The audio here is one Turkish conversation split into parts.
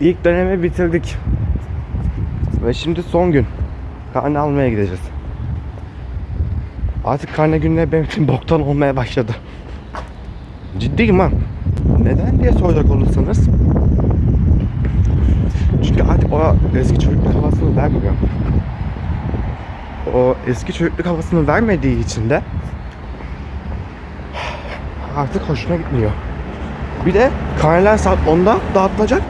ilk dönemi bitirdik. Ve şimdi son gün. Karne almaya gideceğiz. Artık karne günleri benim için boktan olmaya başladı. Ciddiyim ha. Neden diye soracak olursanız. Çünkü artık o eski çocukluk havasını vermiyor. O eski çocukluk havasını vermediği için de artık hoşuna gitmiyor. Bir de karneler saat 10'da dağıtılacak.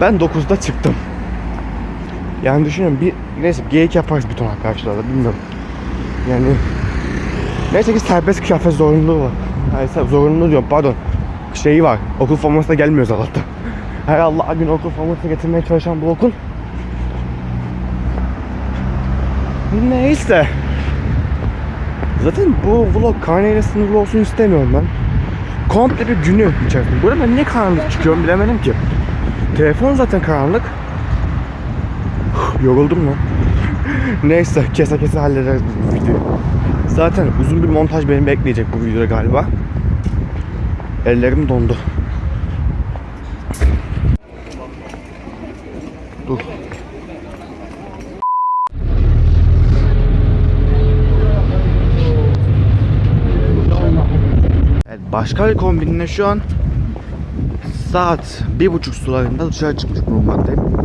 Ben 9'da çıktım. Yani düşünün bir neyse geyik yaparız bütün arkadaşlarla bilmiyorum. Yani neyse ki serbest kıyafet zorunluluğu var. Hayır zorunluluğu diyorum pardon. Şeyi var. Okul formasına gelmiyoruz Allah'ta. Her Allah gün okul forması getirmeye çalışan bu okul. Neyse. Zaten bu vlog karneyle sınırlı olsun istemiyorum ben. Komple bir günü içerisinde. Burada ben niye karanlık çıkıyorum bilemedim ki. Telefon zaten karanlık. Yoruldum lan. Neyse kese kese hallederiz bu videoyu. Zaten uzun bir montaj beni bekleyecek bu videoda galiba. Ellerim dondu. Dur. Evet, başka bir kombinle şu an saat bir buçuk sularında dışarı çıkmış bulunmaktayım.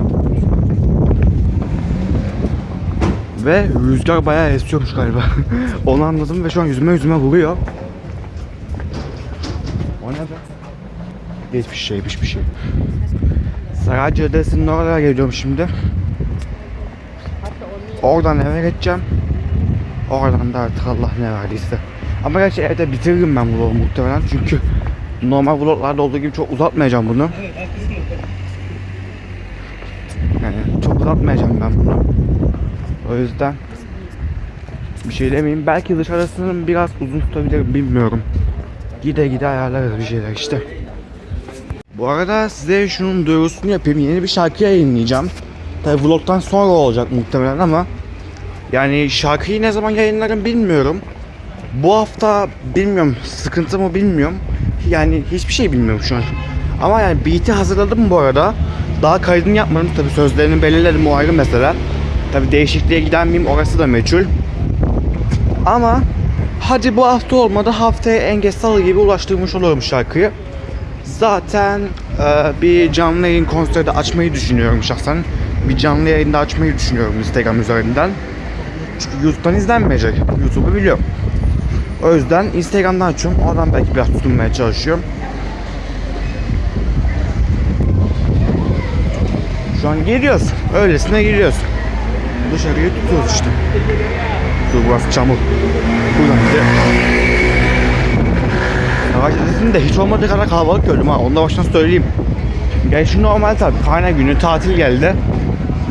Ve rüzgar bayağı esiyormuş galiba. Onu anladım ve şu an yüzüme yüzüme vuruyor. O ne be? Hiçbir şey, hiçbir şey. Saray Caddesi'nin oraya geliyorum şimdi. Oradan eve geçeceğim. Oradan da artık Allah ne verdiyse. Ama gerçi evde bitiririm ben vlogu muhtemelen çünkü normal vloglarda olduğu gibi çok uzatmayacağım bunu. Yani çok uzatmayacağım ben bunu. O yüzden bir şey demeyeyim. Belki dışarısını biraz uzun tutabilirim bilmiyorum. Gide gide ayarlarız bir şeyler işte. Bu arada size şunun duyurusunu yapayım. Yeni bir şarkı yayınlayacağım. Tabi vlogtan sonra olacak muhtemelen ama yani şarkıyı ne zaman yayınlarım bilmiyorum. Bu hafta bilmiyorum sıkıntı mı bilmiyorum. Yani hiçbir şey bilmiyorum şu an. Ama yani beat'i hazırladım bu arada. Daha kaydını yapmadım tabi sözlerini belirledim o ayrı mesele. Tabi değişikliğe giden miyim orası da meçhul. Ama hadi bu hafta olmadı haftaya en geç salı gibi ulaştırmış olurum şarkıyı. Zaten e, bir canlı yayın konseri de açmayı düşünüyorum şahsen. Bir canlı yayında açmayı düşünüyorum Instagram üzerinden. Çünkü YouTube'dan izlenmeyecek. YouTube'u biliyorum. O yüzden Instagram'dan açıyorum. Oradan belki biraz tutunmaya çalışıyorum. Şu an giriyoruz. Öylesine giriyoruz. Dışarıyı tutuyoruz işte. Dur burası çamur. Buradan de Savaş Caddesi'nde hiç olmadığı kadar kalabalık gördüm ha. Onu da baştan söyleyeyim. Gerçi normal tabii. Karne günü tatil geldi.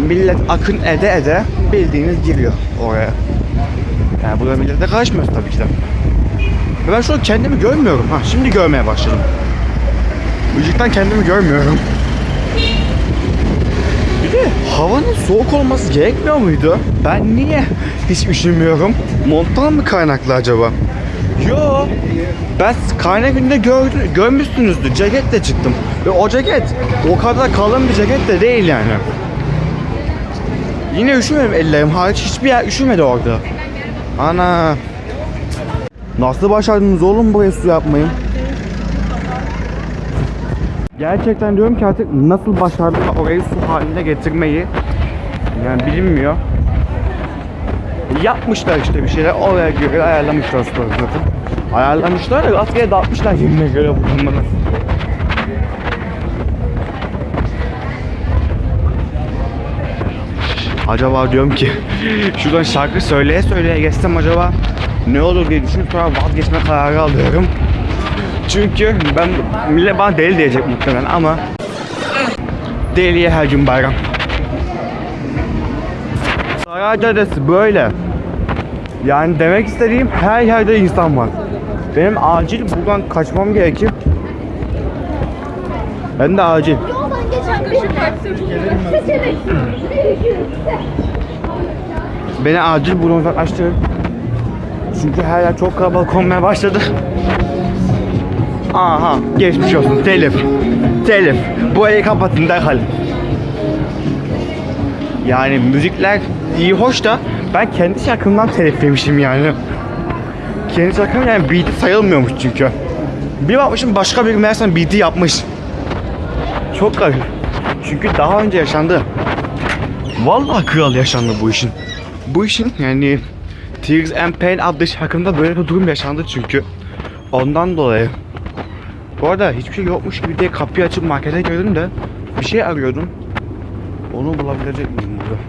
Millet akın ede ede bildiğiniz giriyor oraya. Yani burada millete karışmıyoruz tabii ki de. Ben şu an kendimi görmüyorum. Ha şimdi görmeye başladım. Işıktan kendimi görmüyorum. Bir de havanın soğuk olması gerekmiyor muydu? Ben niye hiç üşümüyorum? Monttan mı kaynaklı acaba? Yo. Ben karne günde gördüm, görmüşsünüzdür. Ceketle çıktım. Ve o ceket o kadar kalın bir ceket de değil yani. Yine üşümedim ellerim hariç hiçbir yer üşümedi orada. Ana. Nasıl başardınız oğlum buraya su yapmayı? Gerçekten diyorum ki artık nasıl başardılar orayı su haline getirmeyi. Yani bilinmiyor. Yapmışlar işte bir şeyler oraya göre ayarlamışlar suları zaten. Ayarlamışlar da rastgele dağıtmışlar yerine göre bunları. Acaba diyorum ki şuradan şarkı söyleye söyleye geçsem acaba ne olur diye düşünüp sonra vazgeçme kararı alıyorum. Çünkü ben millet bana deli diyecek muhtemelen ama deliye her gün bayram. Saray Caddesi böyle. Yani demek istediğim her yerde insan var. Benim acil buradan kaçmam gerekir. Ben de acil. Seçenek. Beni acil buradan uzaklaştırın. Çünkü her yer çok kalabalık olmaya başladı. Aha geçmiş olsun telif. Telif. Bu ayı kapatın derhal. Yani müzikler iyi hoş da ben kendi şarkımdan telif yemişim yani. Kendi şarkım yani beat'i sayılmıyormuş çünkü. Bir bakmışım başka bir meğersem beat'i yapmış. Çok garip. Çünkü daha önce yaşandı. Vallahi kral yaşandı bu işin. Bu işin yani Tears and Pain adlı şarkımda böyle bir durum yaşandı çünkü. Ondan dolayı. Bu arada hiçbir şey yokmuş gibi diye kapıyı açıp markete girdim de bir şey arıyordum. Onu bulabilecek miyim burada?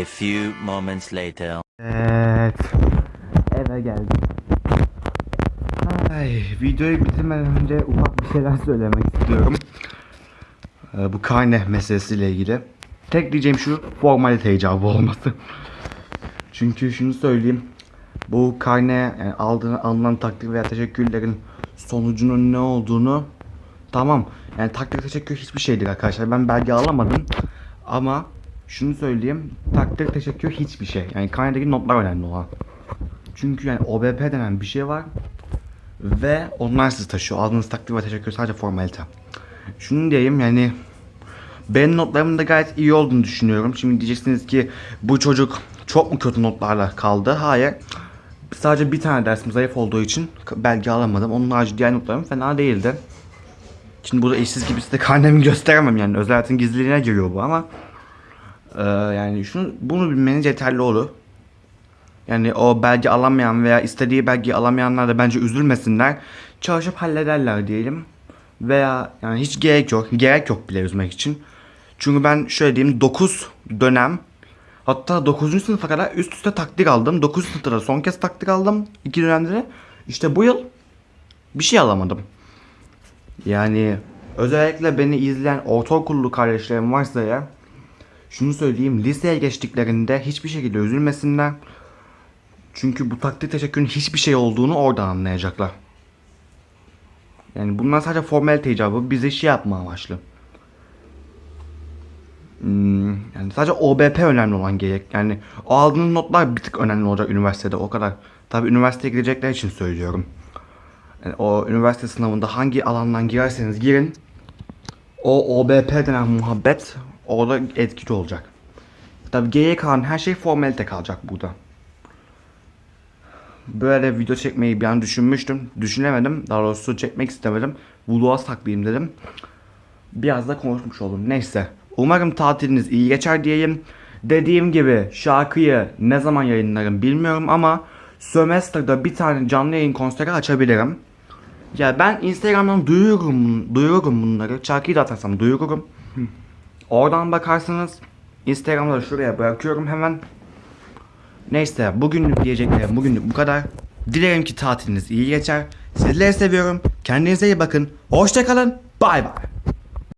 A few moments later. Evet. Eve geldim. Ay, videoyu bitirmeden önce ufak bir şeyler söylemek istiyorum. Ee, bu karne meselesiyle ilgili. Tek diyeceğim şu formalite icabı olması. Çünkü şunu söyleyeyim. Bu karne yani aldığın, alınan takdir veya teşekkürlerin sonucunun ne olduğunu tamam. Yani takdir teşekkür hiçbir şeydir arkadaşlar. Ben belge alamadım. Ama şunu söyleyeyim. Takdir teşekkür hiçbir şey. Yani karnedeki notlar önemli olan. Çünkü yani OBP denen bir şey var. Ve onlar sizi taşıyor. Aldığınız takdir ve teşekkür sadece formalite. Şunu diyeyim yani benim notlarımın da gayet iyi olduğunu düşünüyorum. Şimdi diyeceksiniz ki bu çocuk çok mu kötü notlarla kaldı? Hayır. Sadece bir tane dersim zayıf olduğu için belge alamadım. Onun harici diğer notlarım fena değildi. Şimdi burada eşsiz gibi size karnemi gösteremem yani. Özel hayatın gizliliğine giriyor bu ama ee, yani şunu bunu bilmeniz yeterli olur. Yani o belge alamayan veya istediği belgeyi alamayanlar da bence üzülmesinler. Çalışıp hallederler diyelim. Veya yani hiç gerek yok. Gerek yok bile üzmek için. Çünkü ben şöyle diyeyim 9 dönem hatta 9. sınıfa kadar üst üste takdir aldım. 9. sınıfta son kez takdir aldım. iki dönemde de. İşte bu yıl bir şey alamadım. Yani özellikle beni izleyen ortaokullu kardeşlerim varsa ya şunu söyleyeyim liseye geçtiklerinde hiçbir şekilde üzülmesinler. Çünkü bu takdir teşekkürün hiçbir şey olduğunu oradan anlayacaklar. Yani bunlar sadece formalite icabı bize şey yapma amaçlı. Yani sadece OBP önemli olan gerek. Yani o aldığınız notlar bir tık önemli olacak üniversitede o kadar. Tabi üniversiteye girecekler için söylüyorum. Yani o üniversite sınavında hangi alandan girerseniz girin. O OBP denen muhabbet orada etkili olacak. Tabi geriye kalan her şey formalite kalacak burada. Böyle video çekmeyi bir an düşünmüştüm. Düşünemedim. Daha doğrusu çekmek istemedim. Vlog'a saklayayım dedim. Biraz da konuşmuş oldum. Neyse. Umarım tatiliniz iyi geçer diyeyim. Dediğim gibi şarkıyı ne zaman yayınlarım bilmiyorum ama Sömestr'da bir tane canlı yayın konseri açabilirim. Ya ben Instagram'dan duyururum, duyururum bunları. Şarkıyı da atarsam duyururum. Oradan bakarsınız. Instagram'da da şuraya bırakıyorum hemen. Neyse bugünlük diyeceklerim bugünlük bu kadar. Dilerim ki tatiliniz iyi geçer. Sizleri seviyorum. Kendinize iyi bakın. Hoşçakalın. Bay bay.